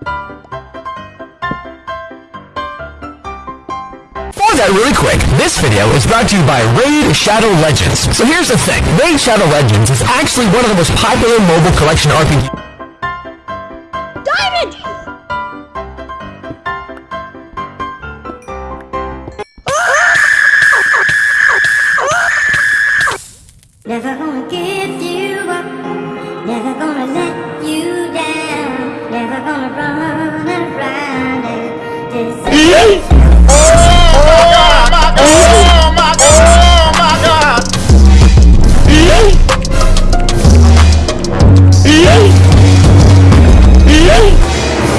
For that really quick, this video is brought to you by Raid Shadow Legends. So here's the thing, Raid Shadow Legends is actually one of the most popular mobile collection RPGs. Diamond! Never gonna give you up, never gonna run and deceive